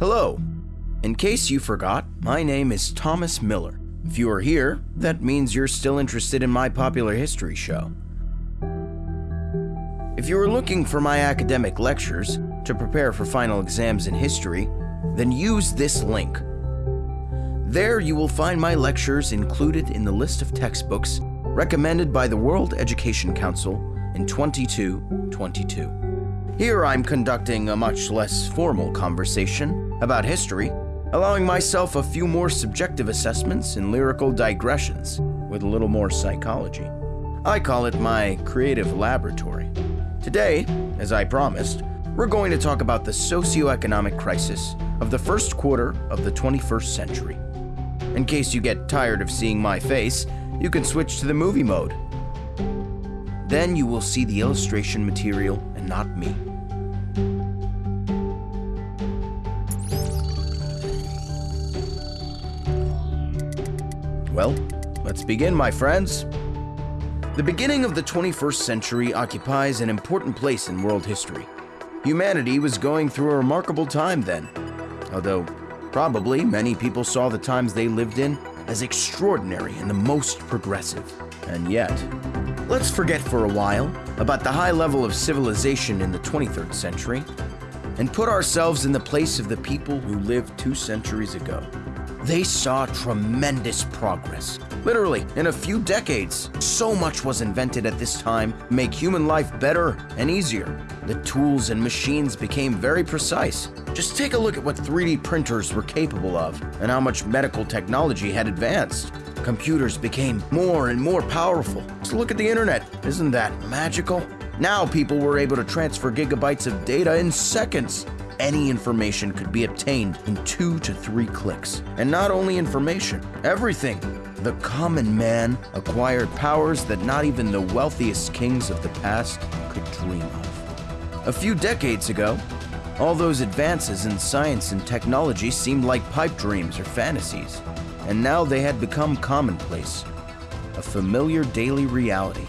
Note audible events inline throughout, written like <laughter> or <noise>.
Hello. In case you forgot, my name is Thomas Miller. If you are here, that means you're still interested in my popular history show. If you are looking for my academic lectures to prepare for final exams in history, then use this link. There you will find my lectures included in the list of textbooks recommended by the World Education Council in 2222. Here I'm conducting a much less formal conversation about history, allowing myself a few more subjective assessments and lyrical digressions with a little more psychology. I call it my creative laboratory. Today, as I promised, we're going to talk about the socioeconomic crisis of the first quarter of the 21st century. In case you get tired of seeing my face, you can switch to the movie mode. Then you will see the illustration material and not me. Well, let's begin, my friends. The beginning of the 21st century occupies an important place in world history. Humanity was going through a remarkable time then, although probably many people saw the times they lived in as extraordinary and the most progressive. And yet, let's forget for a while about the high level of civilization in the 23rd century and put ourselves in the place of the people who lived two centuries ago. They saw tremendous progress. Literally, in a few decades, so much was invented at this time to make human life better and easier. The tools and machines became very precise. Just take a look at what 3D printers were capable of and how much medical technology had advanced. Computers became more and more powerful. Just look at the internet. Isn't that magical? Now people were able to transfer gigabytes of data in seconds any information could be obtained in two to three clicks. And not only information, everything. The common man acquired powers that not even the wealthiest kings of the past could dream of. A few decades ago, all those advances in science and technology seemed like pipe dreams or fantasies, and now they had become commonplace, a familiar daily reality.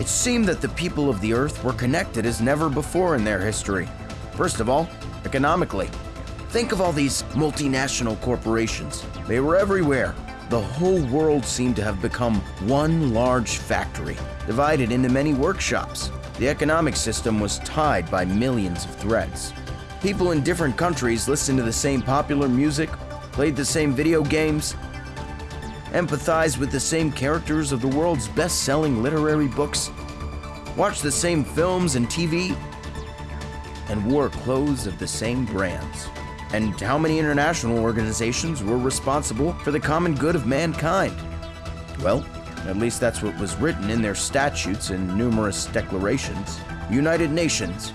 It seemed that the people of the Earth were connected as never before in their history. First of all, economically. Think of all these multinational corporations. They were everywhere. The whole world seemed to have become one large factory, divided into many workshops. The economic system was tied by millions of threads. People in different countries listened to the same popular music, played the same video games, empathize with the same characters of the world's best selling literary books, watch the same films and TV, and wore clothes of the same brands. And how many international organizations were responsible for the common good of mankind? Well, at least that's what was written in their statutes and numerous declarations. United Nations,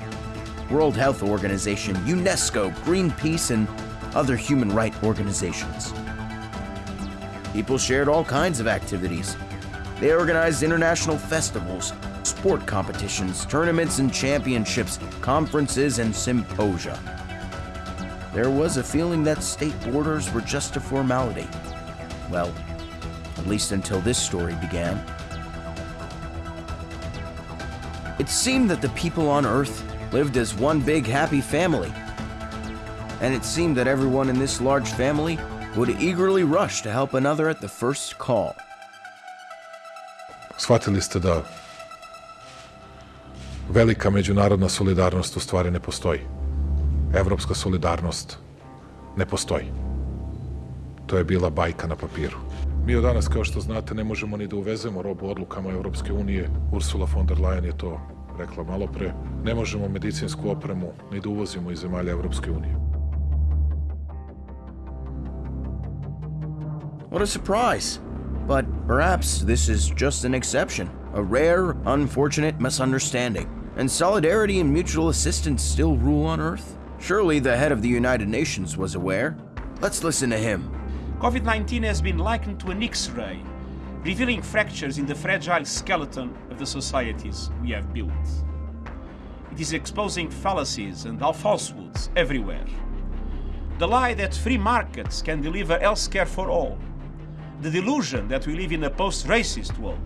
World Health Organization, UNESCO, Greenpeace, and other human rights organizations. People shared all kinds of activities. They organized international festivals, sport competitions, tournaments and championships, conferences and symposia. There was a feeling that state borders were just a formality. Well, at least until this story began. It seemed that the people on Earth lived as one big happy family. And it seemed that everyone in this large family would eagerly rush to help another at the first call. Shvatili ste da velika međunarodna solidarnost u stvari ne postoji. Evropska solidarnost ne postoji. To je bila bajka na papiru. Mi od danas, kao što znate, ne možemo ni da uvezemo robu odlukama Evropske unije. Ursula von der Leyen je to rekla malo pre. Ne možemo medicinsku opremu ni da uvozimo iz zemalja Evropske unije. What a surprise! But perhaps this is just an exception, a rare, unfortunate misunderstanding. And solidarity and mutual assistance still rule on Earth? Surely the head of the United Nations was aware. Let's listen to him. COVID 19 has been likened to an X ray, revealing fractures in the fragile skeleton of the societies we have built. It is exposing fallacies and falsehoods everywhere. The lie that free markets can deliver health care for all the delusion that we live in a post-racist world,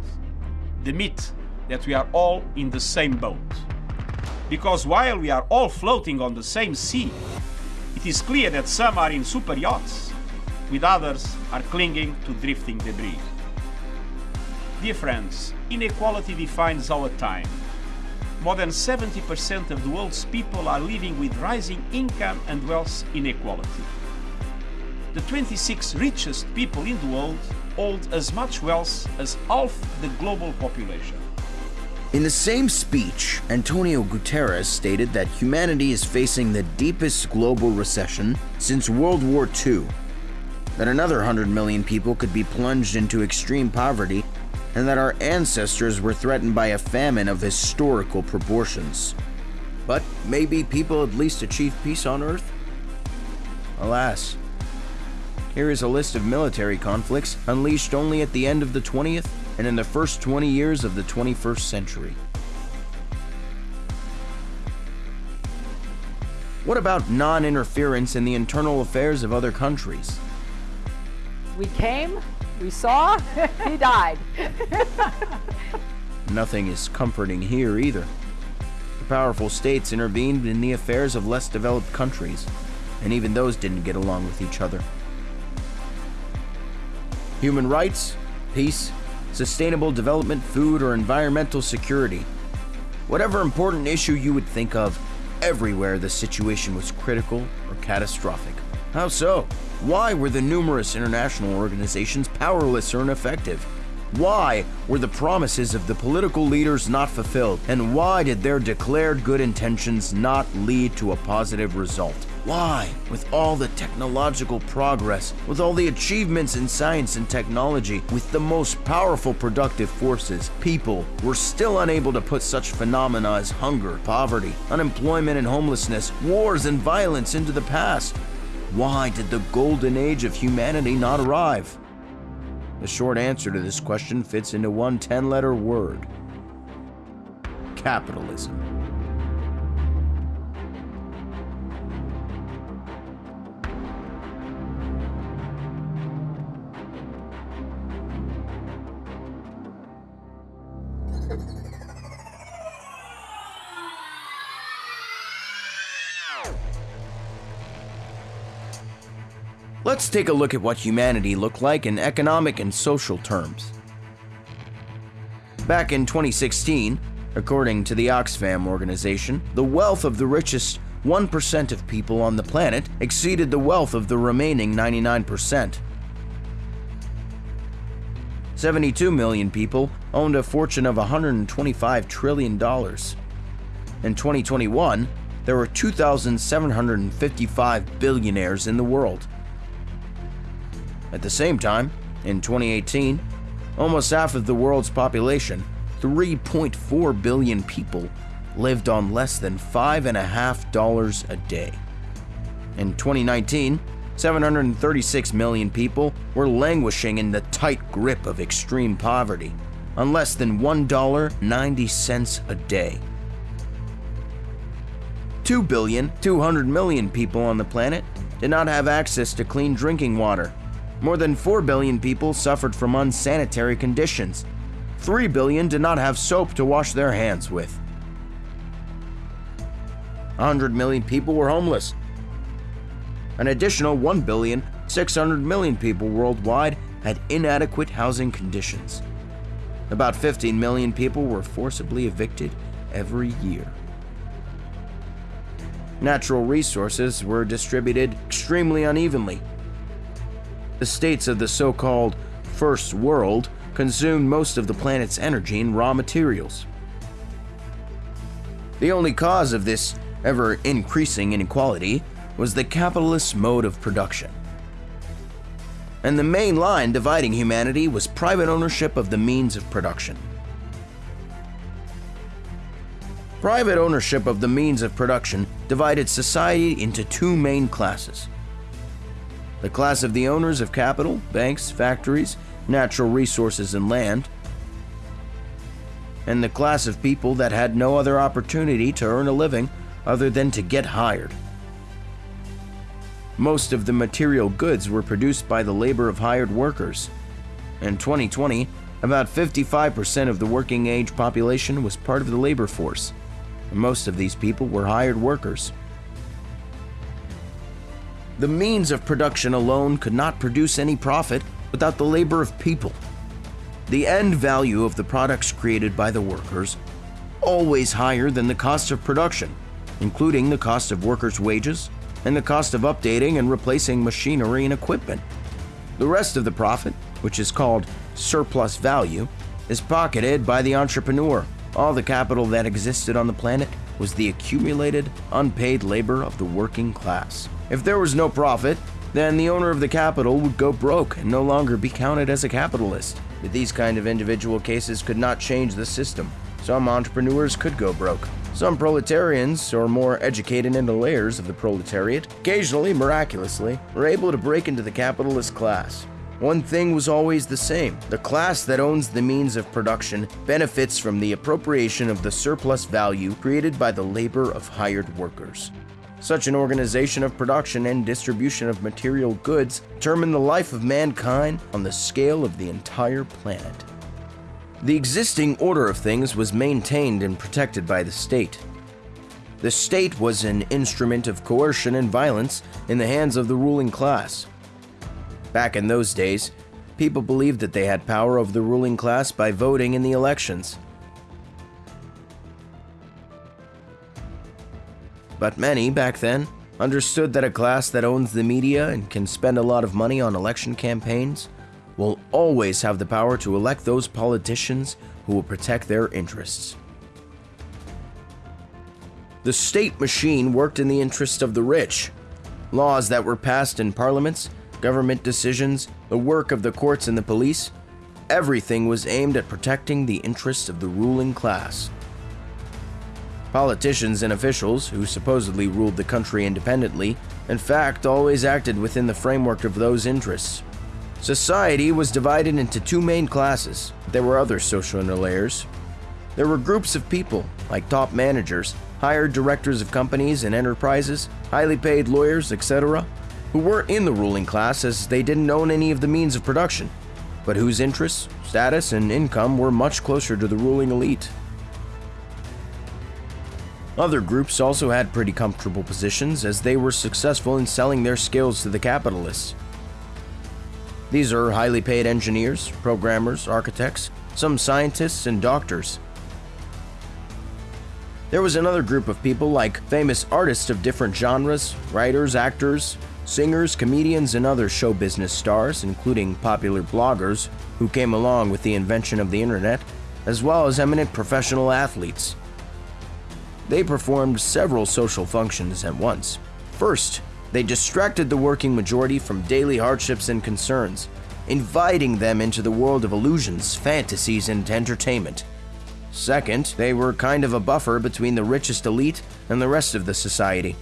the myth that we are all in the same boat. Because while we are all floating on the same sea, it is clear that some are in super yachts, with others are clinging to drifting debris. Dear friends, inequality defines our time. More than 70% of the world's people are living with rising income and wealth inequality. The 26 richest people in the world hold as much wealth as half the global population. In the same speech, Antonio Guterres stated that humanity is facing the deepest global recession since World War II, that another 100 million people could be plunged into extreme poverty, and that our ancestors were threatened by a famine of historical proportions. But maybe people at least achieve peace on Earth? Alas. Here is a list of military conflicts unleashed only at the end of the 20th and in the first 20 years of the 21st century. What about non interference in the internal affairs of other countries? We came, we saw, <laughs> he died. <laughs> Nothing is comforting here either. The powerful states intervened in the affairs of less developed countries, and even those didn't get along with each other. Human rights, peace, sustainable development, food, or environmental security. Whatever important issue you would think of, everywhere the situation was critical or catastrophic. How so? Why were the numerous international organizations powerless or ineffective? Why were the promises of the political leaders not fulfilled? And why did their declared good intentions not lead to a positive result? Why, with all the technological progress, with all the achievements in science and technology, with the most powerful productive forces, people were still unable to put such phenomena as hunger, poverty, unemployment and homelessness, wars and violence into the past? Why did the golden age of humanity not arrive? The short answer to this question fits into one 10 letter word capitalism. Let's take a look at what humanity looked like in economic and social terms. Back in 2016, according to the Oxfam organization, the wealth of the richest 1% of people on the planet exceeded the wealth of the remaining 99%. 72 million people owned a fortune of $125 trillion. In 2021, there were 2,755 billionaires in the world. At the same time, in 2018, almost half of the world's population, 3.4 billion people, lived on less than $5.5 a day. In 2019, 736 million people were languishing in the tight grip of extreme poverty, on less than $1.90 a day. 2 billion 200 million people on the planet did not have access to clean drinking water more than 4 billion people suffered from unsanitary conditions. 3 billion did not have soap to wash their hands with. 100 million people were homeless. An additional 1 billion 600 million people worldwide had inadequate housing conditions. About 15 million people were forcibly evicted every year. Natural resources were distributed extremely unevenly the states of the so called First World consumed most of the planet's energy and raw materials. The only cause of this ever increasing inequality was the capitalist mode of production. And the main line dividing humanity was private ownership of the means of production. Private ownership of the means of production divided society into two main classes the class of the owners of capital, banks, factories, natural resources, and land, and the class of people that had no other opportunity to earn a living other than to get hired. Most of the material goods were produced by the labor of hired workers. In 2020, about 55% of the working age population was part of the labor force. Most of these people were hired workers. The means of production alone could not produce any profit without the labor of people. The end value of the products created by the workers always higher than the cost of production, including the cost of workers' wages and the cost of updating and replacing machinery and equipment. The rest of the profit, which is called surplus value, is pocketed by the entrepreneur. All the capital that existed on the planet was the accumulated, unpaid labor of the working class. If there was no profit, then the owner of the capital would go broke and no longer be counted as a capitalist. But these kind of individual cases could not change the system. Some entrepreneurs could go broke. Some proletarians, or more educated in the layers of the proletariat, occasionally, miraculously, were able to break into the capitalist class. One thing was always the same the class that owns the means of production benefits from the appropriation of the surplus value created by the labor of hired workers. Such an organization of production and distribution of material goods determine the life of mankind on the scale of the entire planet. The existing order of things was maintained and protected by the state. The state was an instrument of coercion and violence in the hands of the ruling class. Back in those days, people believed that they had power over the ruling class by voting in the elections. But many back then understood that a class that owns the media and can spend a lot of money on election campaigns will always have the power to elect those politicians who will protect their interests. The state machine worked in the interest of the rich. Laws that were passed in parliaments government decisions, the work of the courts and the police, everything was aimed at protecting the interests of the ruling class. Politicians and officials, who supposedly ruled the country independently, in fact always acted within the framework of those interests. Society was divided into two main classes. There were other social layers. There were groups of people, like top managers, hired directors of companies and enterprises, highly paid lawyers, etc., who weren't in the ruling class as they didn't own any of the means of production, but whose interests, status, and income were much closer to the ruling elite. Other groups also had pretty comfortable positions as they were successful in selling their skills to the capitalists. These are highly paid engineers, programmers, architects, some scientists, and doctors. There was another group of people like famous artists of different genres, writers, actors, Singers, comedians, and other show business stars, including popular bloggers who came along with the invention of the internet, as well as eminent professional athletes. They performed several social functions at once. First, they distracted the working majority from daily hardships and concerns, inviting them into the world of illusions, fantasies, and entertainment. Second, they were kind of a buffer between the richest elite and the rest of the society.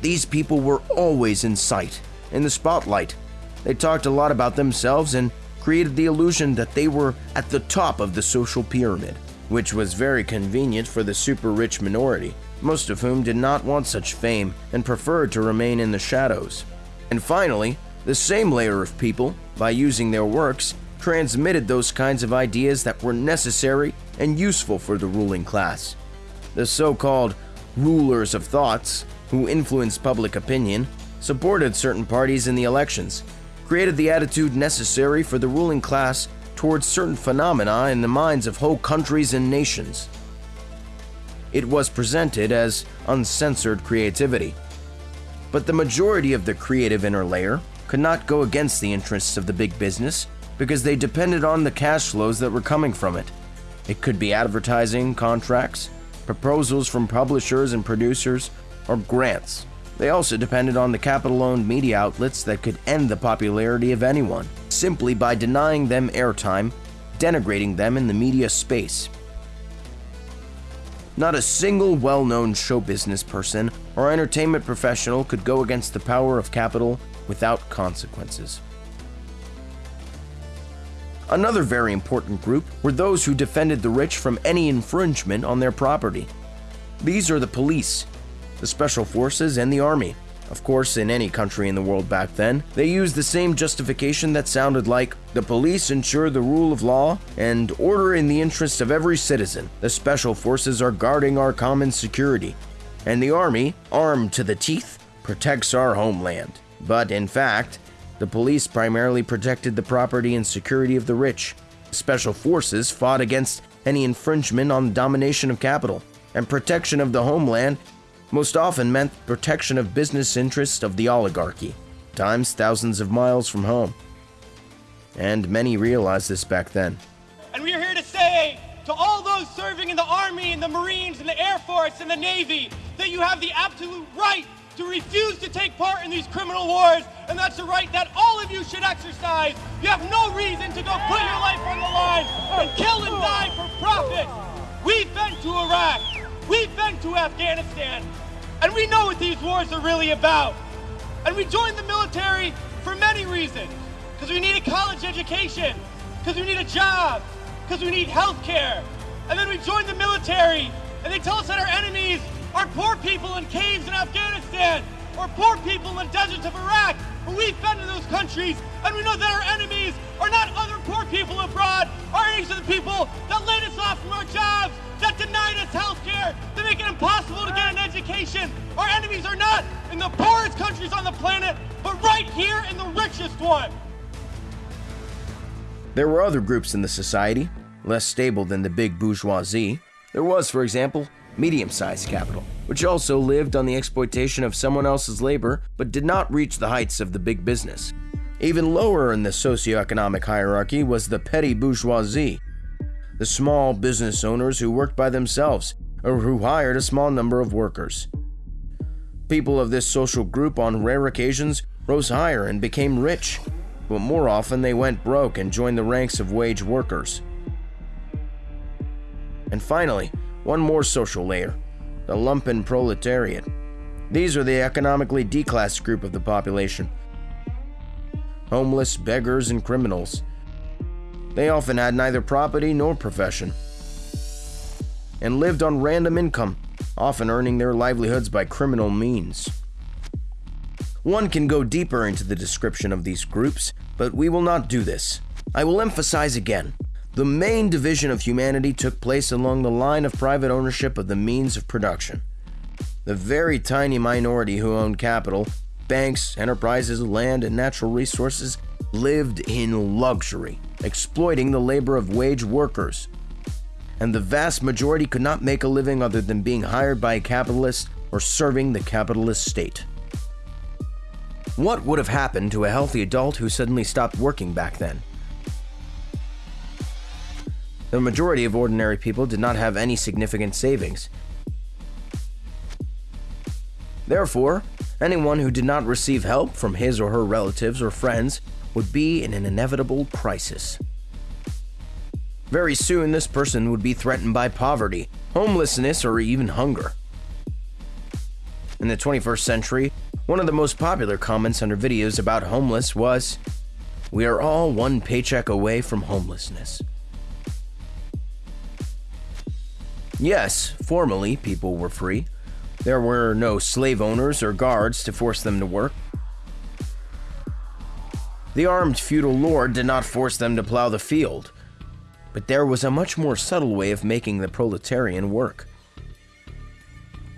These people were always in sight, in the spotlight. They talked a lot about themselves and created the illusion that they were at the top of the social pyramid, which was very convenient for the super rich minority, most of whom did not want such fame and preferred to remain in the shadows. And finally, the same layer of people, by using their works, transmitted those kinds of ideas that were necessary and useful for the ruling class. The so called rulers of thoughts who influenced public opinion, supported certain parties in the elections, created the attitude necessary for the ruling class towards certain phenomena in the minds of whole countries and nations. It was presented as uncensored creativity. But the majority of the creative inner layer could not go against the interests of the big business because they depended on the cash flows that were coming from it. It could be advertising, contracts, proposals from publishers and producers, or grants. They also depended on the capital owned media outlets that could end the popularity of anyone, simply by denying them airtime, denigrating them in the media space. Not a single well known show business person or entertainment professional could go against the power of capital without consequences. Another very important group were those who defended the rich from any infringement on their property. These are the police, the special forces, and the army. Of course, in any country in the world back then, they used the same justification that sounded like the police ensure the rule of law and order in the interest of every citizen. The special forces are guarding our common security. And the army, armed to the teeth, protects our homeland. But in fact, the police primarily protected the property and security of the rich. Special forces fought against any infringement on the domination of capital, and protection of the homeland most often meant protection of business interests of the oligarchy, times thousands of miles from home. And many realized this back then. And we are here to say to all those serving in the Army and the Marines and the Air Force and the Navy that you have the absolute right to refuse to take part in these criminal wars, and that's a right that all of you should exercise. You have no reason to go put your life on the line and kill and die for profit. We've been to Iraq, we've been to Afghanistan, and we know what these wars are really about. And we joined the military for many reasons. Because we need a college education, because we need a job, because we need health care. And then we joined the military, and they tell us that our enemies are poor people in caves in Afghanistan, or poor people in the deserts of Iraq. But we've been to those countries, and we know that our enemies are not other poor people abroad. Our enemies are the people that laid us off from our jobs, that denied us health care, that make it impossible to get an education. Our enemies are not in the poorest countries on the planet, but right here in the richest one. There were other groups in the society, less stable than the big bourgeoisie. There was, for example, medium sized capital, which also lived on the exploitation of someone else's labor but did not reach the heights of the big business. Even lower in the socioeconomic hierarchy was the petty bourgeoisie, the small business owners who worked by themselves or who hired a small number of workers. People of this social group on rare occasions rose higher and became rich, but more often they went broke and joined the ranks of wage workers. And finally, one more social layer the lumpen proletariat. These are the economically declassed group of the population homeless, beggars, and criminals. They often had neither property nor profession and lived on random income, often earning their livelihoods by criminal means. One can go deeper into the description of these groups, but we will not do this. I will emphasize again the main division of humanity took place along the line of private ownership of the means of production. The very tiny minority who owned capital, banks, enterprises, land, and natural resources lived in luxury, exploiting the labor of wage workers. And the vast majority could not make a living other than being hired by a capitalist or serving the capitalist state. What would have happened to a healthy adult who suddenly stopped working back then? The majority of ordinary people did not have any significant savings. Therefore, anyone who did not receive help from his or her relatives or friends would be in an inevitable crisis. Very soon, this person would be threatened by poverty, homelessness, or even hunger. In the 21st century, one of the most popular comments under videos about homeless was, We are all one paycheck away from homelessness. Yes, formerly people were free. There were no slave owners or guards to force them to work. The armed feudal lord did not force them to plow the field, but there was a much more subtle way of making the proletarian work.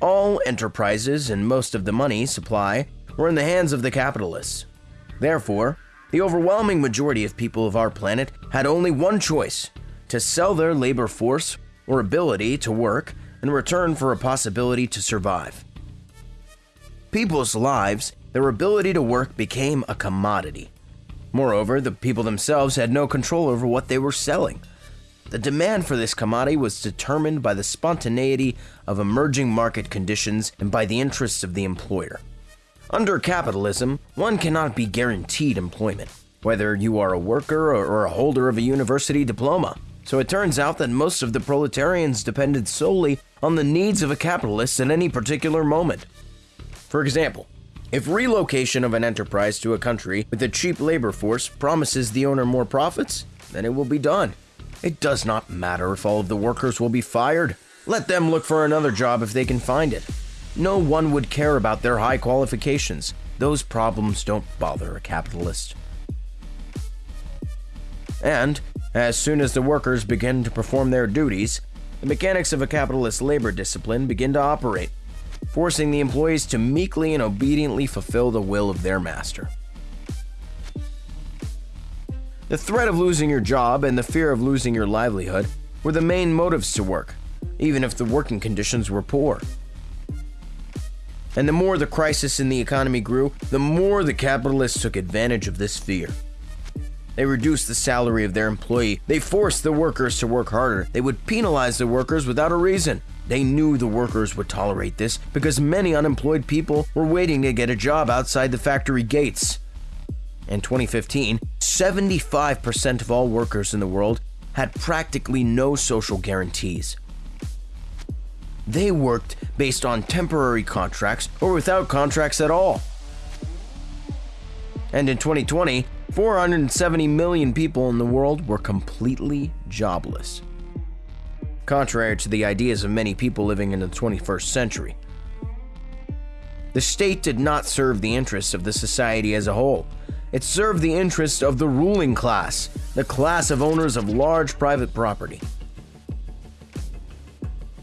All enterprises and most of the money supply were in the hands of the capitalists. Therefore, the overwhelming majority of people of our planet had only one choice to sell their labor force or ability to work in return for a possibility to survive. People's lives, their ability to work became a commodity. Moreover, the people themselves had no control over what they were selling. The demand for this commodity was determined by the spontaneity of emerging market conditions and by the interests of the employer. Under capitalism, one cannot be guaranteed employment, whether you are a worker or a holder of a university diploma. So it turns out that most of the proletarians depended solely on the needs of a capitalist at any particular moment. For example, if relocation of an enterprise to a country with a cheap labor force promises the owner more profits, then it will be done. It does not matter if all of the workers will be fired. Let them look for another job if they can find it. no one would care about their high qualifications. Those problems don't bother a capitalist. And, as soon as the workers begin to perform their duties, the mechanics of a capitalist labor discipline begin to operate, forcing the employees to meekly and obediently fulfill the will of their master. The threat of losing your job and the fear of losing your livelihood were the main motives to work, even if the working conditions were poor. And the more the crisis in the economy grew, the more the capitalists took advantage of this fear. They reduced the salary of their employee. They forced the workers to work harder. They would penalize the workers without a reason. They knew the workers would tolerate this because many unemployed people were waiting to get a job outside the factory gates. In 2015, 75% of all workers in the world had practically no social guarantees. They worked based on temporary contracts or without contracts at all. And in 2020, 470 million people in the world were completely jobless. Contrary to the ideas of many people living in the 21st century, the state did not serve the interests of the society as a whole. It served the interests of the ruling class, the class of owners of large private property.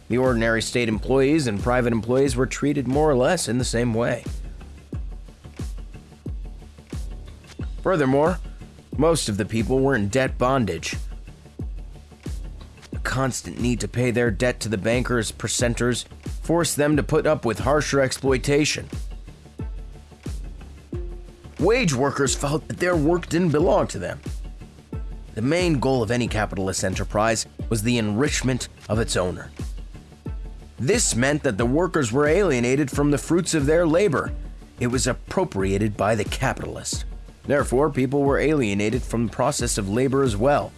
The ordinary state employees and private employees were treated more or less in the same way. Furthermore, most of the people were in debt bondage. The constant need to pay their debt to the bankers' percenters forced them to put up with harsher exploitation. Wage workers felt that their work didn't belong to them. The main goal of any capitalist enterprise was the enrichment of its owner. This meant that the workers were alienated from the fruits of their labor. It was appropriated by the capitalist. Therefore, people were alienated from the process of labor as well.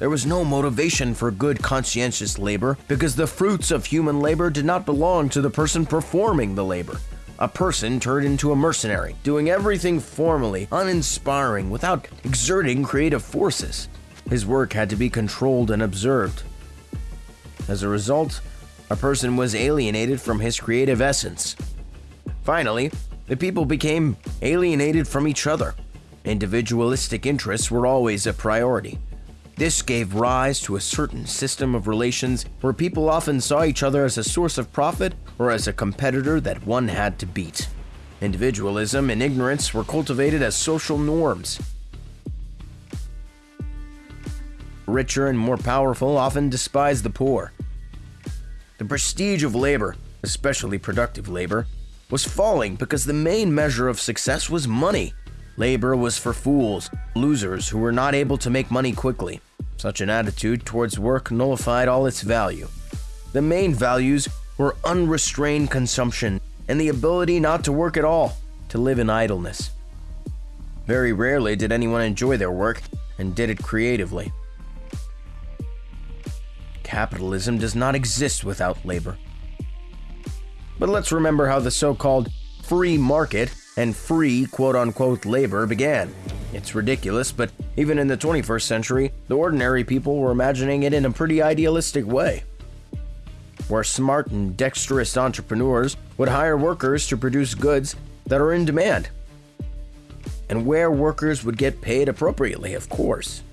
There was no motivation for good conscientious labor because the fruits of human labor did not belong to the person performing the labor. A person turned into a mercenary, doing everything formally, uninspiring, without exerting creative forces. His work had to be controlled and observed. As a result, a person was alienated from his creative essence. Finally, the people became alienated from each other. Individualistic interests were always a priority. This gave rise to a certain system of relations where people often saw each other as a source of profit or as a competitor that one had to beat. Individualism and ignorance were cultivated as social norms. Richer and more powerful often despised the poor. The prestige of labor, especially productive labor, was falling because the main measure of success was money. Labor was for fools, losers who were not able to make money quickly. Such an attitude towards work nullified all its value. The main values were unrestrained consumption and the ability not to work at all, to live in idleness. Very rarely did anyone enjoy their work and did it creatively. Capitalism does not exist without labor. But let's remember how the so called free market and free quote unquote labor began. It's ridiculous, but even in the 21st century, the ordinary people were imagining it in a pretty idealistic way. Where smart and dexterous entrepreneurs would hire workers to produce goods that are in demand. And where workers would get paid appropriately, of course.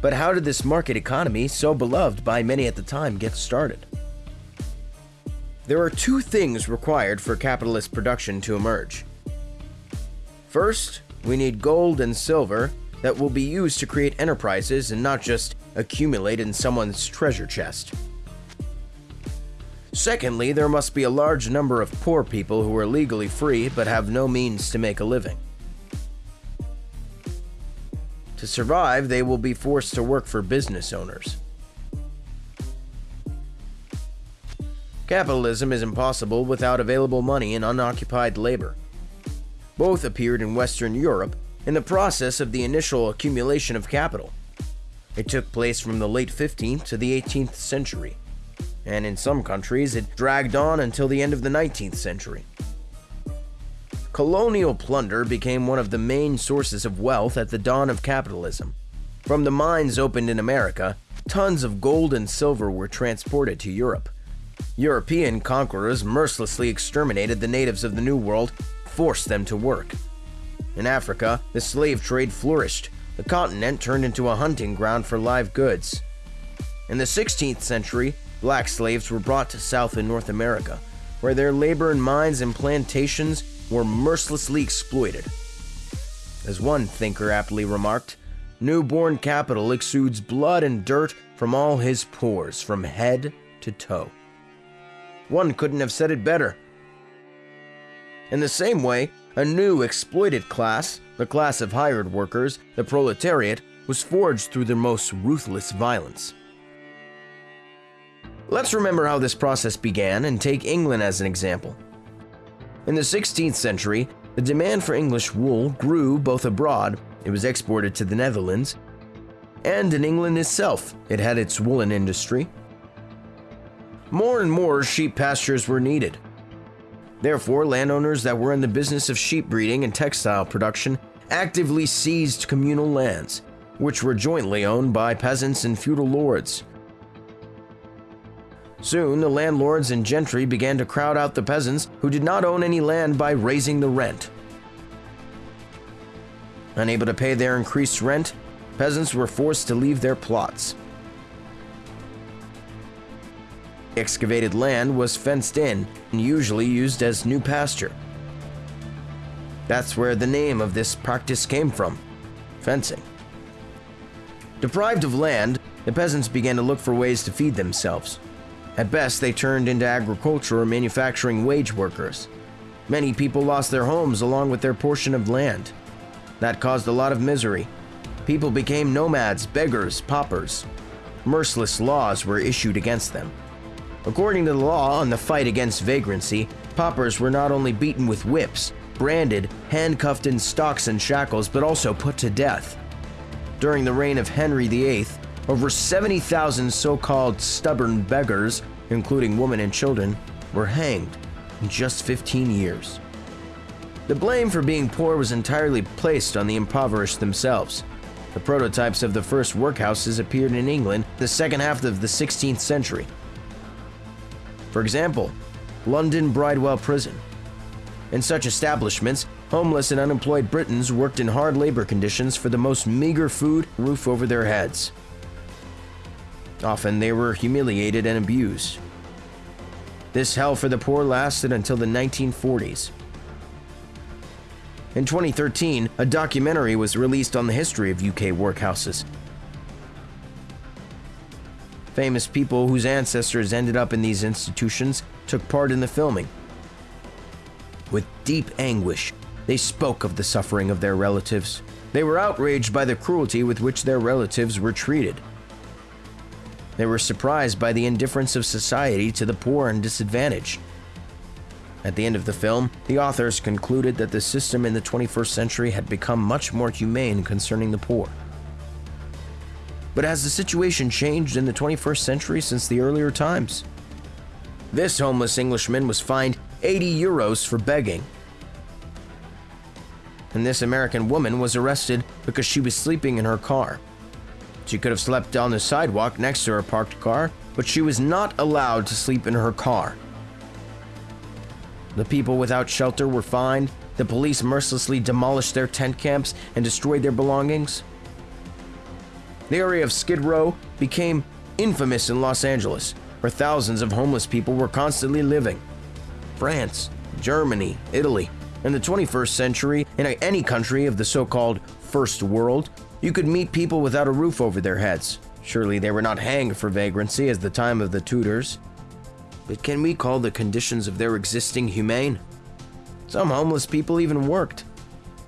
But how did this market economy, so beloved by many at the time, get started? There are two things required for capitalist production to emerge. First, we need gold and silver that will be used to create enterprises and not just accumulate in someone's treasure chest. Secondly, there must be a large number of poor people who are legally free but have no means to make a living. To survive, they will be forced to work for business owners. Capitalism is impossible without available money and unoccupied labor. Both appeared in Western Europe in the process of the initial accumulation of capital. It took place from the late 15th to the 18th century, and in some countries it dragged on until the end of the 19th century. Colonial plunder became one of the main sources of wealth at the dawn of capitalism. From the mines opened in America, tons of gold and silver were transported to Europe. European conquerors mercilessly exterminated the natives of the New World, forced them to work. In Africa, the slave trade flourished. The continent turned into a hunting ground for live goods. In the 16th century, black slaves were brought to South and North America, where their labor in mines and plantations were mercilessly exploited. As one thinker aptly remarked, newborn capital exudes blood and dirt from all his pores, from head to toe. One couldn't have said it better. In the same way, a new exploited class, the class of hired workers, the proletariat, was forged through their most ruthless violence. Let's remember how this process began and take England as an example. In the 16th century, the demand for English wool grew both abroad, it was exported to the Netherlands, and in England itself, it had its woolen industry. More and more sheep pastures were needed. Therefore, landowners that were in the business of sheep breeding and textile production actively seized communal lands, which were jointly owned by peasants and feudal lords. Soon, the landlords and gentry began to crowd out the peasants who did not own any land by raising the rent. Unable to pay their increased rent, peasants were forced to leave their plots. Excavated land was fenced in and usually used as new pasture. That's where the name of this practice came from fencing. Deprived of land, the peasants began to look for ways to feed themselves. At best, they turned into agriculture or manufacturing wage workers. Many people lost their homes along with their portion of land. That caused a lot of misery. People became nomads, beggars, paupers. Merciless laws were issued against them. According to the law on the fight against vagrancy, paupers were not only beaten with whips, branded, handcuffed in stocks and shackles, but also put to death. During the reign of Henry VIII, over 70,000 so called stubborn beggars, including women and children, were hanged in just 15 years. The blame for being poor was entirely placed on the impoverished themselves. The prototypes of the first workhouses appeared in England the second half of the 16th century. For example, London Bridewell Prison. In such establishments, homeless and unemployed Britons worked in hard labor conditions for the most meager food, roof over their heads. Often they were humiliated and abused. This hell for the poor lasted until the 1940s. In 2013, a documentary was released on the history of UK workhouses. Famous people whose ancestors ended up in these institutions took part in the filming. With deep anguish, they spoke of the suffering of their relatives. They were outraged by the cruelty with which their relatives were treated. They were surprised by the indifference of society to the poor and disadvantaged. At the end of the film, the authors concluded that the system in the 21st century had become much more humane concerning the poor. But has the situation changed in the 21st century since the earlier times? This homeless Englishman was fined 80 euros for begging. And this American woman was arrested because she was sleeping in her car. She could have slept on the sidewalk next to her parked car, but she was not allowed to sleep in her car. The people without shelter were fined, the police mercilessly demolished their tent camps and destroyed their belongings. The area of Skid Row became infamous in Los Angeles, where thousands of homeless people were constantly living. France, Germany, Italy, in the 21st century, in any country of the so called First World, you could meet people without a roof over their heads. Surely they were not hanged for vagrancy as the time of the Tudors. But can we call the conditions of their existing humane? Some homeless people even worked.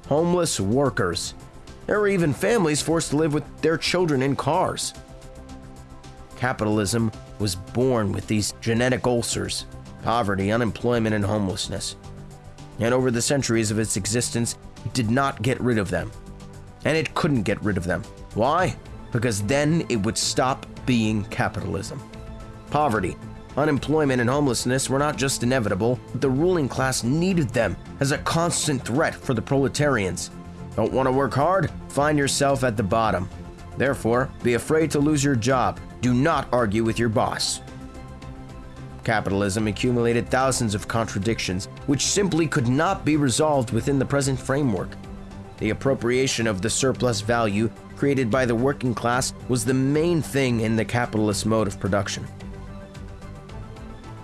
Homeless workers. There were even families forced to live with their children in cars. Capitalism was born with these genetic ulcers poverty, unemployment, and homelessness. And over the centuries of its existence, it did not get rid of them and it couldn't get rid of them. Why? Because then it would stop being capitalism. Poverty, unemployment, and homelessness were not just inevitable, the ruling class needed them as a constant threat for the proletarians. Don't want to work hard? Find yourself at the bottom. Therefore, be afraid to lose your job. Do not argue with your boss. Capitalism accumulated thousands of contradictions, which simply could not be resolved within the present framework. The appropriation of the surplus value created by the working class was the main thing in the capitalist mode of production.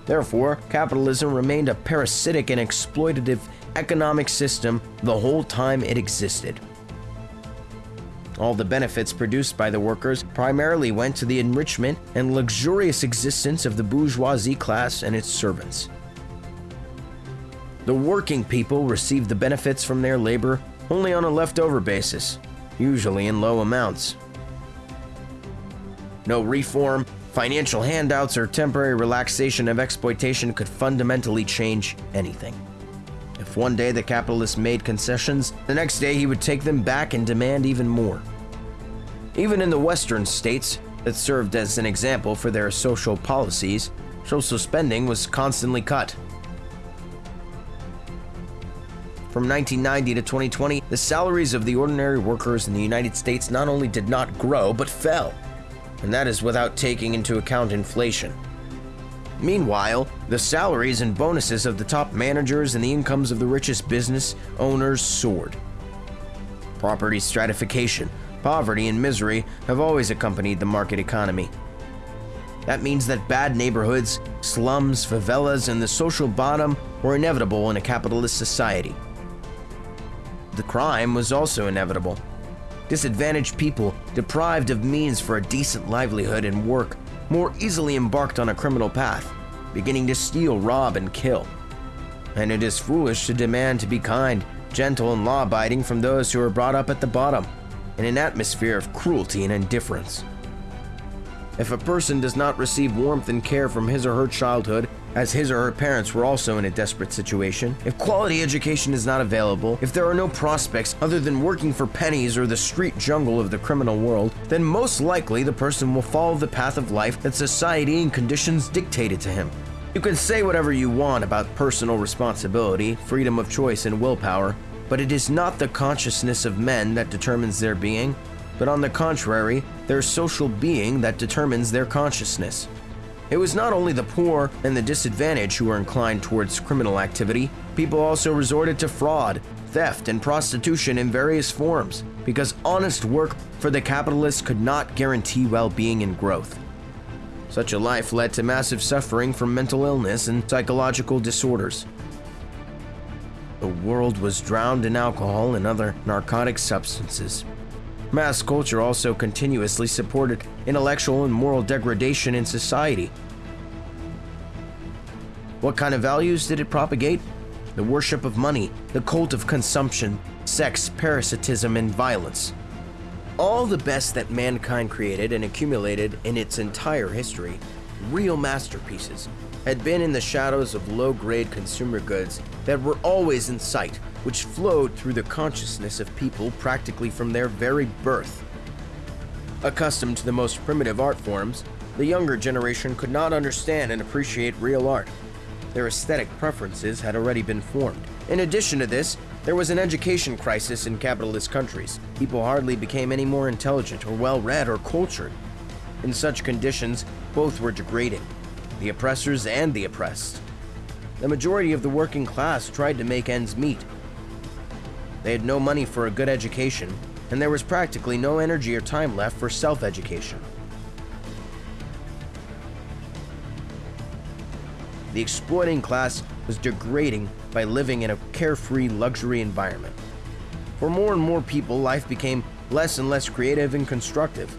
Therefore, capitalism remained a parasitic and exploitative economic system the whole time it existed. All the benefits produced by the workers primarily went to the enrichment and luxurious existence of the bourgeoisie class and its servants. The working people received the benefits from their labor only on a leftover basis, usually in low amounts. No reform, financial handouts, or temporary relaxation of exploitation could fundamentally change anything. If one day the capitalist made concessions, the next day he would take them back and demand even more. Even in the Western states that served as an example for their social policies, social spending was constantly cut. From 1990 to 2020, the salaries of the ordinary workers in the United States not only did not grow, but fell. And that is without taking into account inflation. Meanwhile, the salaries and bonuses of the top managers and the incomes of the richest business owners soared. Property stratification, poverty, and misery have always accompanied the market economy. That means that bad neighborhoods, slums, favelas, and the social bottom were inevitable in a capitalist society. The crime was also inevitable. Disadvantaged people, deprived of means for a decent livelihood and work, more easily embarked on a criminal path, beginning to steal, rob, and kill. And it is foolish to demand to be kind, gentle, and law abiding from those who are brought up at the bottom, in an atmosphere of cruelty and indifference. If a person does not receive warmth and care from his or her childhood, as his or her parents were also in a desperate situation, if quality education is not available, if there are no prospects other than working for pennies or the street jungle of the criminal world, then most likely the person will follow the path of life that society and conditions dictated to him. You can say whatever you want about personal responsibility, freedom of choice, and willpower, but it is not the consciousness of men that determines their being, but on the contrary, their social being that determines their consciousness. It was not only the poor and the disadvantaged who were inclined towards criminal activity, people also resorted to fraud, theft, and prostitution in various forms because honest work for the capitalists could not guarantee well being and growth. Such a life led to massive suffering from mental illness and psychological disorders. The world was drowned in alcohol and other narcotic substances. Mass culture also continuously supported intellectual and moral degradation in society. What kind of values did it propagate? The worship of money, the cult of consumption, sex, parasitism, and violence. All the best that mankind created and accumulated in its entire history, real masterpieces, had been in the shadows of low grade consumer goods that were always in sight which flowed through the consciousness of people practically from their very birth. Accustomed to the most primitive art forms, the younger generation could not understand and appreciate real art. Their aesthetic preferences had already been formed. In addition to this, there was an education crisis in capitalist countries. People hardly became any more intelligent or well read or cultured. In such conditions, both were degrading the oppressors and the oppressed. The majority of the working class tried to make ends meet, they had no money for a good education, and there was practically no energy or time left for self education. The exploiting class was degrading by living in a carefree luxury environment. For more and more people, life became less and less creative and constructive.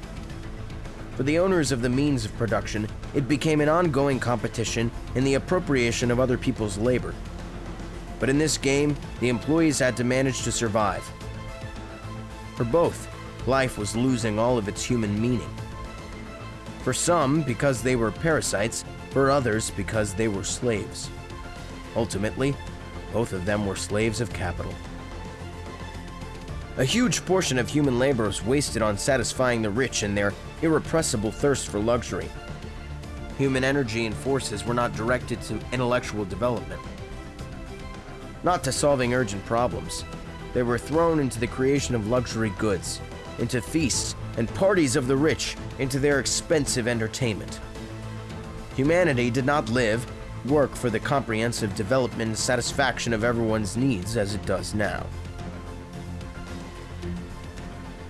For the owners of the means of production, it became an ongoing competition in the appropriation of other people's labor but in this game, the employees had to manage to survive. For both, life was losing all of its human meaning. For some, because they were parasites, for others, because they were slaves. Ultimately, both of them were slaves of capital. A huge portion of human labor was wasted on satisfying the rich in their irrepressible thirst for luxury. Human energy and forces were not directed to intellectual development not to solving urgent problems. They were thrown into the creation of luxury goods, into feasts and parties of the rich, into their expensive entertainment. Humanity did not live work for the comprehensive development and satisfaction of everyone's needs as it does now.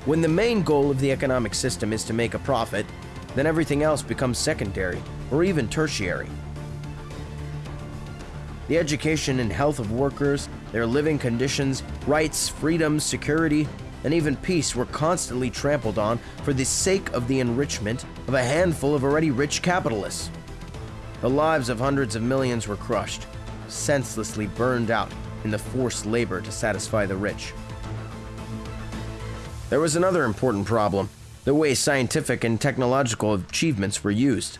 When the main goal of the economic system is to make a profit, then everything else becomes secondary or even tertiary. The education and health of workers, their living conditions, rights, freedoms, security, and even peace were constantly trampled on for the sake of the enrichment of a handful of already rich capitalists. The lives of hundreds of millions were crushed, senselessly burned out in the forced labor to satisfy the rich. There was another important problem the way scientific and technological achievements were used.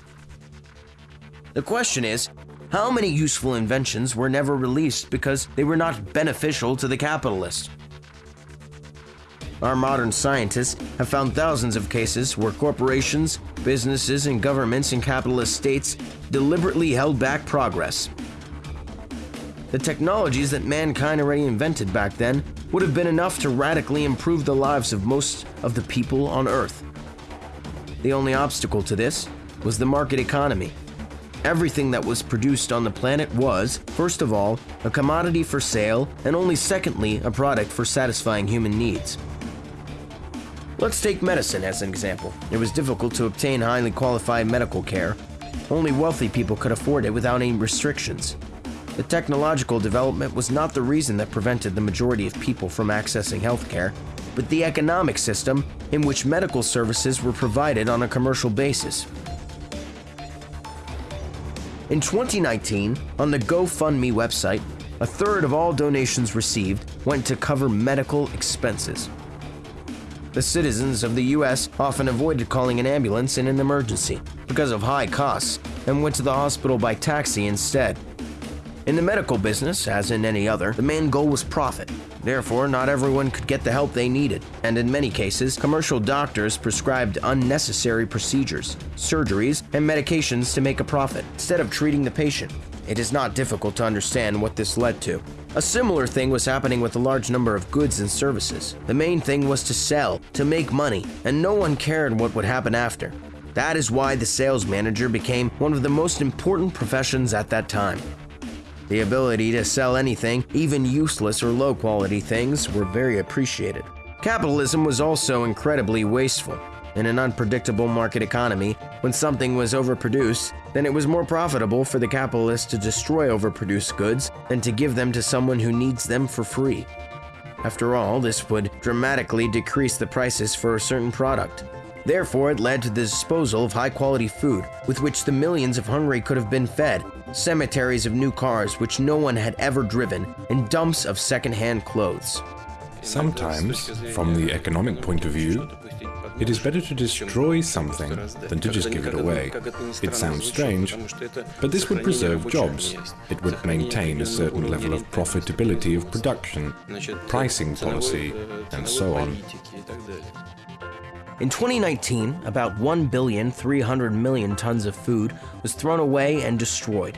The question is how many useful inventions were never released because they were not beneficial to the capitalist? Our modern scientists have found thousands of cases where corporations, businesses, and governments in capitalist states deliberately held back progress. The technologies that mankind already invented back then would have been enough to radically improve the lives of most of the people on Earth. The only obstacle to this was the market economy. Everything that was produced on the planet was, first of all, a commodity for sale, and only secondly, a product for satisfying human needs. Let's take medicine as an example. It was difficult to obtain highly qualified medical care. Only wealthy people could afford it without any restrictions. The technological development was not the reason that prevented the majority of people from accessing healthcare, but the economic system in which medical services were provided on a commercial basis. In 2019, on the GoFundMe website, a third of all donations received went to cover medical expenses. The citizens of the US often avoided calling an ambulance in an emergency because of high costs and went to the hospital by taxi instead. In the medical business, as in any other, the main goal was profit. Therefore, not everyone could get the help they needed, and in many cases, commercial doctors prescribed unnecessary procedures, surgeries, and medications to make a profit instead of treating the patient. It is not difficult to understand what this led to. A similar thing was happening with a large number of goods and services. The main thing was to sell, to make money, and no one cared what would happen after. That is why the sales manager became one of the most important professions at that time. The ability to sell anything, even useless or low quality things, were very appreciated. Capitalism was also incredibly wasteful. In an unpredictable market economy, when something was overproduced, then it was more profitable for the capitalist to destroy overproduced goods than to give them to someone who needs them for free. After all, this would dramatically decrease the prices for a certain product. Therefore, it led to the disposal of high quality food, with which the millions of hungry could have been fed, cemeteries of new cars which no one had ever driven, and dumps of second hand clothes. Sometimes, from the economic point of view, it is better to destroy something than to just give it away. It sounds strange, but this would preserve jobs. It would maintain a certain level of profitability of production, pricing policy, and so on. In 2019, about 1 billion 300 million tons of food was thrown away and destroyed.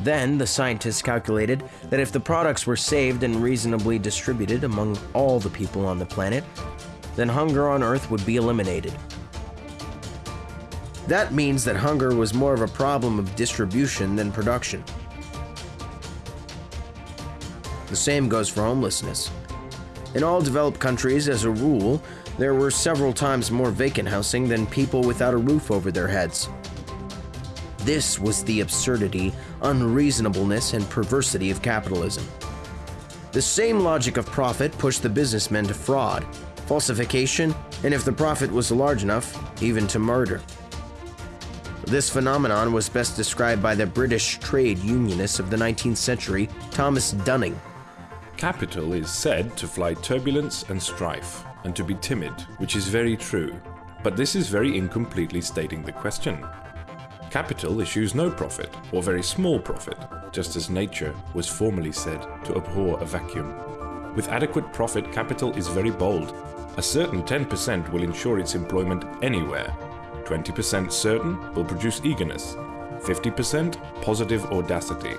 Then, the scientists calculated that if the products were saved and reasonably distributed among all the people on the planet, then hunger on Earth would be eliminated. That means that hunger was more of a problem of distribution than production. The same goes for homelessness. In all developed countries, as a rule, there were several times more vacant housing than people without a roof over their heads. This was the absurdity, unreasonableness, and perversity of capitalism. The same logic of profit pushed the businessmen to fraud, falsification, and if the profit was large enough, even to murder. This phenomenon was best described by the British trade unionist of the 19th century, Thomas Dunning. Capital is said to fly turbulence and strife, and to be timid, which is very true. But this is very incompletely stating the question. Capital issues no profit, or very small profit, just as nature was formerly said to abhor a vacuum. With adequate profit, capital is very bold. A certain 10% will ensure its employment anywhere. 20% certain will produce eagerness. 50% positive audacity.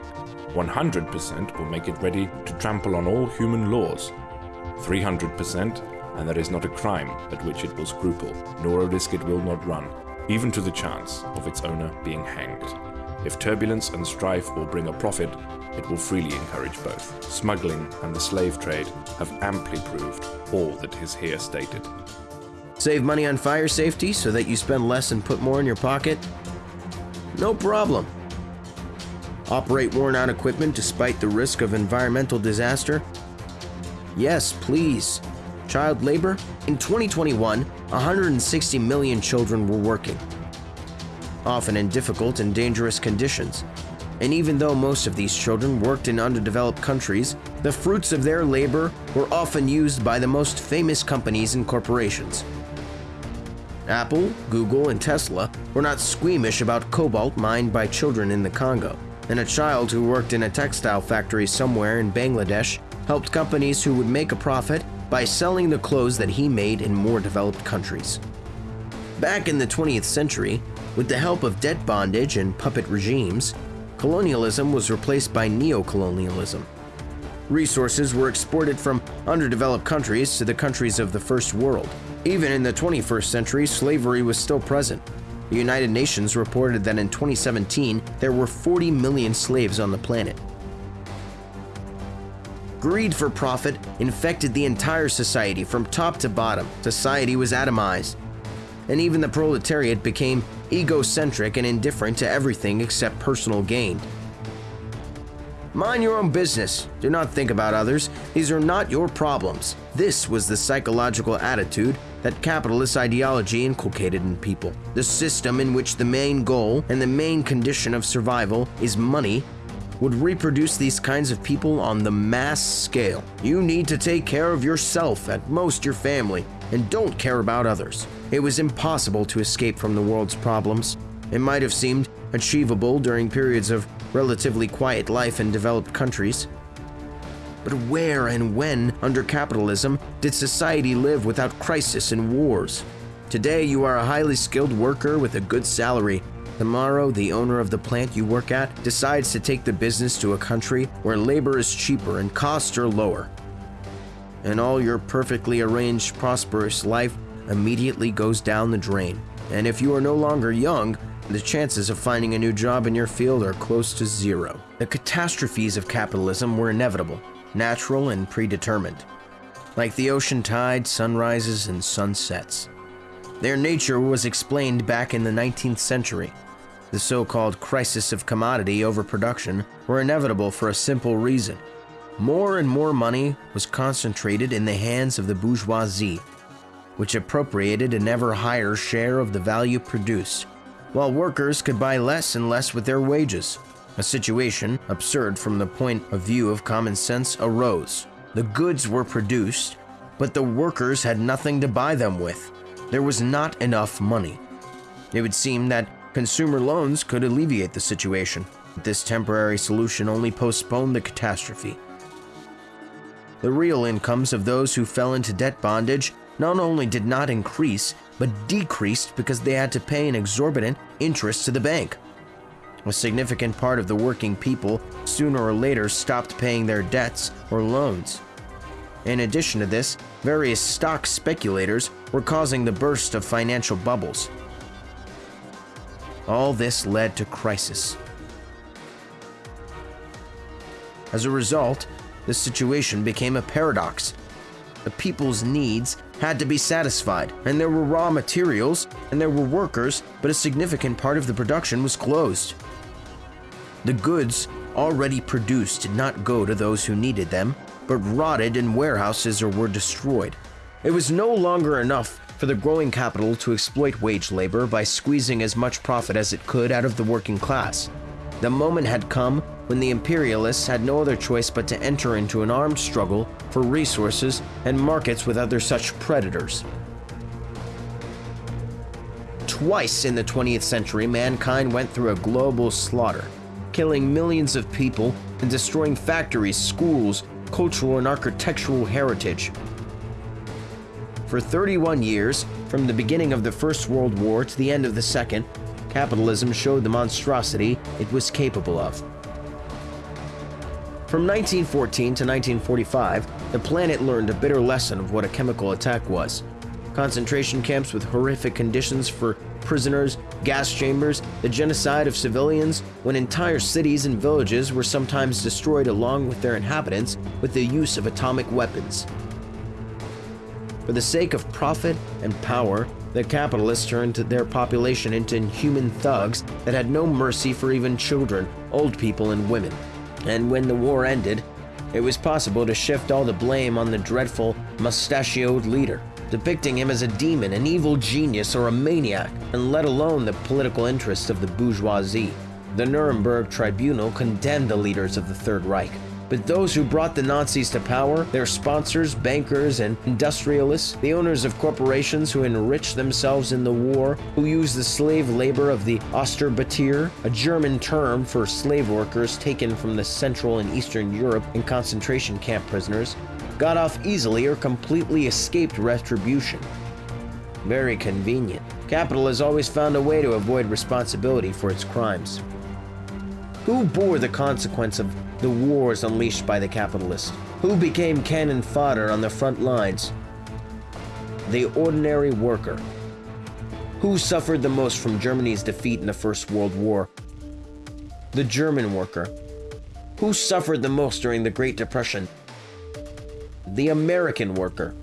100% will make it ready to trample on all human laws. 300% and there is not a crime at which it will scruple, nor a risk it will not run, even to the chance of its owner being hanged. If turbulence and strife will bring a profit, it will freely encourage both. Smuggling and the slave trade have amply proved all that is here stated. Save money on fire safety so that you spend less and put more in your pocket? No problem. Operate worn out equipment despite the risk of environmental disaster? Yes, please. Child labor? In 2021, 160 million children were working, often in difficult and dangerous conditions. And even though most of these children worked in underdeveloped countries, the fruits of their labor were often used by the most famous companies and corporations. Apple, Google, and Tesla were not squeamish about cobalt mined by children in the Congo, and a child who worked in a textile factory somewhere in Bangladesh helped companies who would make a profit by selling the clothes that he made in more developed countries. Back in the 20th century, with the help of debt bondage and puppet regimes, colonialism was replaced by neocolonialism. Resources were exported from underdeveloped countries to the countries of the First World. Even in the 21st century, slavery was still present. The United Nations reported that in 2017, there were 40 million slaves on the planet. Greed for profit infected the entire society from top to bottom. Society was atomized. And even the proletariat became egocentric and indifferent to everything except personal gain. Mind your own business. Do not think about others. These are not your problems. This was the psychological attitude that capitalist ideology inculcated in people. The system in which the main goal and the main condition of survival is money would reproduce these kinds of people on the mass scale. You need to take care of yourself, at most your family, and don't care about others. It was impossible to escape from the world's problems. It might have seemed achievable during periods of relatively quiet life in developed countries. But where and when, under capitalism, did society live without crisis and wars? Today, you are a highly skilled worker with a good salary. Tomorrow, the owner of the plant you work at decides to take the business to a country where labor is cheaper and costs are lower. And all your perfectly arranged, prosperous life immediately goes down the drain. And if you are no longer young, the chances of finding a new job in your field are close to zero. The catastrophes of capitalism were inevitable, natural, and predetermined. Like the ocean tide, sunrises, and sunsets. Their nature was explained back in the 19th century. The so called crisis of commodity overproduction were inevitable for a simple reason. More and more money was concentrated in the hands of the bourgeoisie, which appropriated an ever higher share of the value produced, while workers could buy less and less with their wages. A situation, absurd from the point of view of common sense, arose. The goods were produced, but the workers had nothing to buy them with. There was not enough money. It would seem that consumer loans could alleviate the situation. But this temporary solution only postponed the catastrophe. The real incomes of those who fell into debt bondage not only did not increase, but decreased because they had to pay an exorbitant interest to the bank. A significant part of the working people sooner or later stopped paying their debts or loans. In addition to this, various stock speculators were causing the burst of financial bubbles. All this led to crisis. As a result, the situation became a paradox. The people's needs had to be satisfied, and there were raw materials and there were workers, but a significant part of the production was closed. The goods already produced did not go to those who needed them, but rotted in warehouses or were destroyed. It was no longer enough for the growing capital to exploit wage labor by squeezing as much profit as it could out of the working class. The moment had come when the imperialists had no other choice but to enter into an armed struggle for resources and markets with other such predators. Twice in the 20th century, mankind went through a global slaughter, killing millions of people and destroying factories, schools, cultural and architectural heritage. For 31 years, from the beginning of the First World War to the end of the Second, capitalism showed the monstrosity it was capable of. From 1914 to 1945, the planet learned a bitter lesson of what a chemical attack was. concentration camps with horrific conditions for prisoners, gas chambers, the genocide of civilians, when entire cities and villages were sometimes destroyed along with their inhabitants with the use of atomic weapons. For the sake of profit and power, the capitalists turned their population into inhuman thugs that had no mercy for even children, old people, and women. And when the war ended, it was possible to shift all the blame on the dreadful, mustachioed leader, depicting him as a demon, an evil genius, or a maniac, and let alone the political interests of the bourgeoisie. The Nuremberg Tribunal condemned the leaders of the Third Reich, but those who brought the Nazis to power, their sponsors, bankers, and industrialists, the owners of corporations who enriched themselves in the war, who used the slave labor of the Ostarbeiter, a German term for slave workers taken from the Central and Eastern Europe in concentration camp prisoners, got off easily or completely escaped retribution. Very convenient. Capital has always found a way to avoid responsibility for its crimes. Who bore the consequence of the wars unleashed by the capitalists? Who became cannon fodder on the front lines? The ordinary worker. Who suffered the most from Germany's defeat in the First World War? The German worker. Who suffered the most during the Great Depression? The American worker.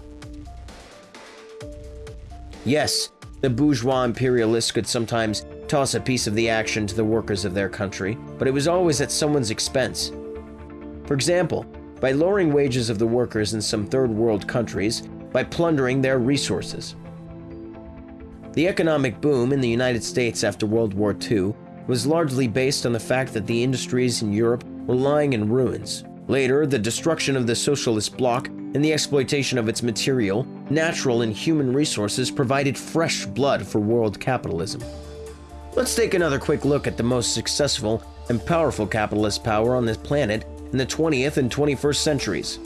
Yes, the bourgeois imperialists could sometimes toss a piece of the action to the workers of their country, but it was always at someone's expense. For example, by lowering wages of the workers in some third world countries, by plundering their resources. The economic boom in the United States after World War II was largely based on the fact that the industries in Europe were lying in ruins. Later, the destruction of the socialist bloc and the exploitation of its material, natural, and human resources provided fresh blood for world capitalism. Let's take another quick look at the most successful and powerful capitalist power on this planet in the 20th and 21st centuries.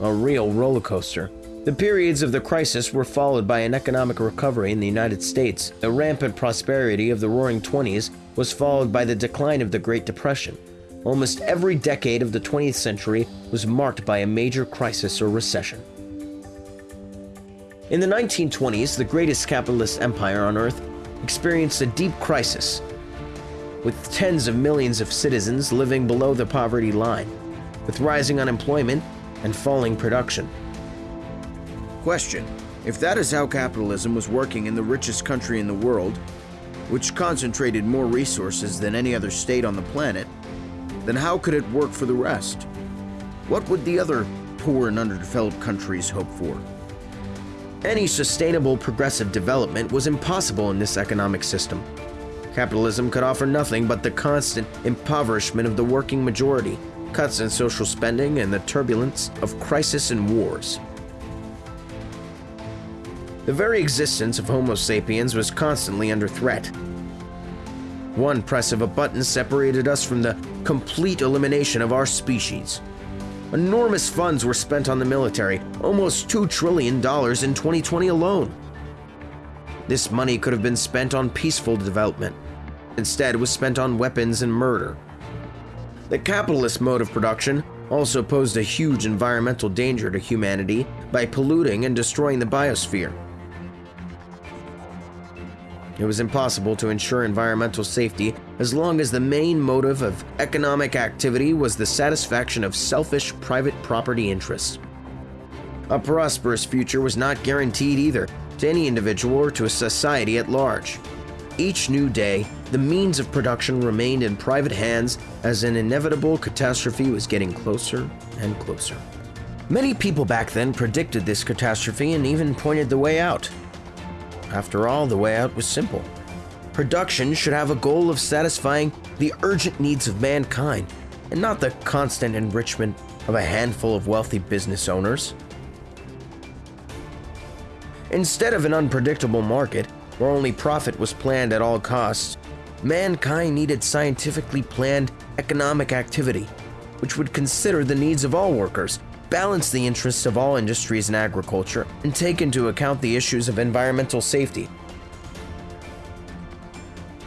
A real roller coaster. The periods of the crisis were followed by an economic recovery in the United States. The rampant prosperity of the Roaring Twenties was followed by the decline of the Great Depression. Almost every decade of the 20th century was marked by a major crisis or recession. In the 1920s, the greatest capitalist empire on earth experienced a deep crisis, with tens of millions of citizens living below the poverty line, with rising unemployment and falling production. Question If that is how capitalism was working in the richest country in the world, which concentrated more resources than any other state on the planet, then how could it work for the rest? What would the other poor and underdeveloped countries hope for? Any sustainable progressive development was impossible in this economic system. Capitalism could offer nothing but the constant impoverishment of the working majority, cuts in social spending, and the turbulence of crisis and wars. The very existence of Homo sapiens was constantly under threat. One press of a button separated us from the complete elimination of our species. Enormous funds were spent on the military, almost $2 trillion in 2020 alone. This money could have been spent on peaceful development. Instead, it was spent on weapons and murder. The capitalist mode of production also posed a huge environmental danger to humanity by polluting and destroying the biosphere. It was impossible to ensure environmental safety as long as the main motive of economic activity was the satisfaction of selfish private property interests. A prosperous future was not guaranteed either to any individual or to a society at large. Each new day, the means of production remained in private hands as an inevitable catastrophe was getting closer and closer. Many people back then predicted this catastrophe and even pointed the way out. After all, the way out was simple. Production should have a goal of satisfying the urgent needs of mankind and not the constant enrichment of a handful of wealthy business owners. Instead of an unpredictable market where only profit was planned at all costs, mankind needed scientifically planned economic activity, which would consider the needs of all workers balance the interests of all industries and agriculture, and take into account the issues of environmental safety.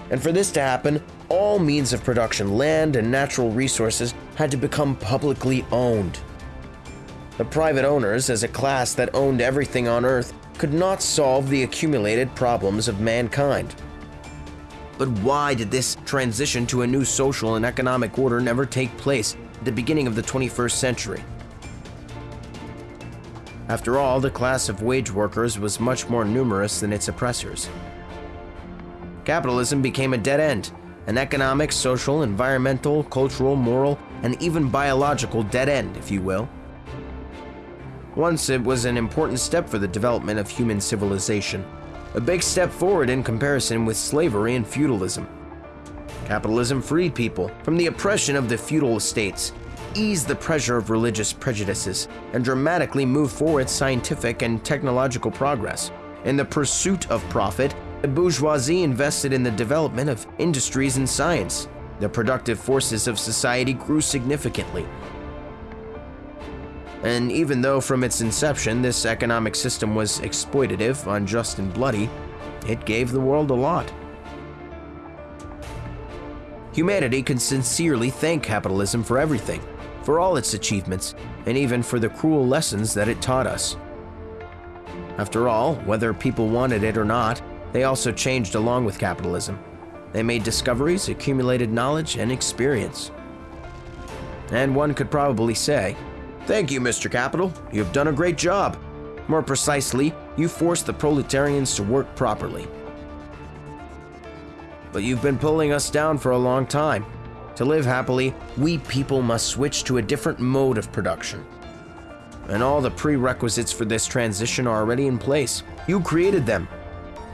And for this to happen, all means of production, land and natural resources, had to become publicly owned. The private owners, as a class that owned everything on Earth, could not solve the accumulated problems of mankind. But why did this transition to a new social and economic order never take place at the beginning of the 21st century? After all, the class of wage workers was much more numerous than its oppressors. Capitalism became a dead end, an economic, social, environmental, cultural, moral, and even biological dead end, if you will. Once it was an important step for the development of human civilization, a big step forward in comparison with slavery and feudalism. Capitalism freed people from the oppression of the feudal estates, eased the pressure of religious prejudices, and dramatically moved forward scientific and technological progress. In the pursuit of profit, the bourgeoisie invested in the development of industries and science. The productive forces of society grew significantly. And even though from its inception this economic system was exploitative, unjust, and bloody, it gave the world a lot. Humanity can sincerely thank capitalism for everything, for all its achievements, and even for the cruel lessons that it taught us. After all, whether people wanted it or not, they also changed along with capitalism. They made discoveries, accumulated knowledge, and experience. And one could probably say, Thank you, Mr. Capital. You've done a great job. More precisely, you forced the proletarians to work properly. But you've been pulling us down for a long time. To live happily, we people must switch to a different mode of production. And all the prerequisites for this transition are already in place. You created them.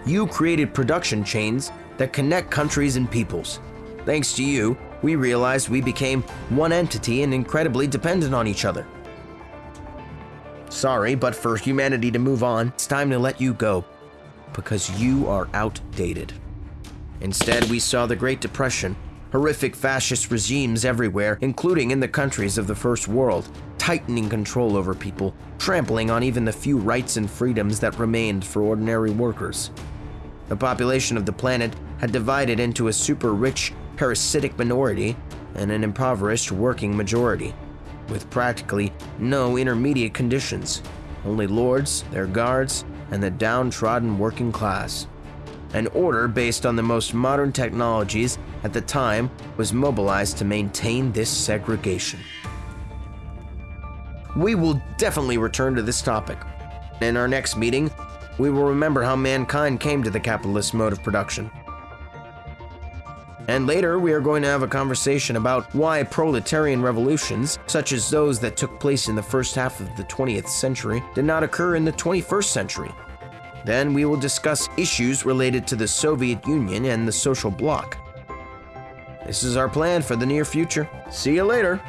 You created production chains that connect countries and peoples. Thanks to you, we realized we became one entity and incredibly dependent on each other. Sorry, but for humanity to move on, it's time to let you go. Because you are outdated. Instead, we saw the Great Depression, horrific fascist regimes everywhere, including in the countries of the First World, tightening control over people, trampling on even the few rights and freedoms that remained for ordinary workers. The population of the planet had divided into a super rich, parasitic minority and an impoverished working majority with practically no intermediate conditions, only lords, their guards, and the downtrodden working class. An order based on the most modern technologies at the time was mobilized to maintain this segregation. We will definitely return to this topic. In our next meeting, we will remember how mankind came to the capitalist mode of production. And later, we are going to have a conversation about why proletarian revolutions, such as those that took place in the first half of the 20th century, did not occur in the 21st century. Then we will discuss issues related to the Soviet Union and the social bloc. This is our plan for the near future. See you later.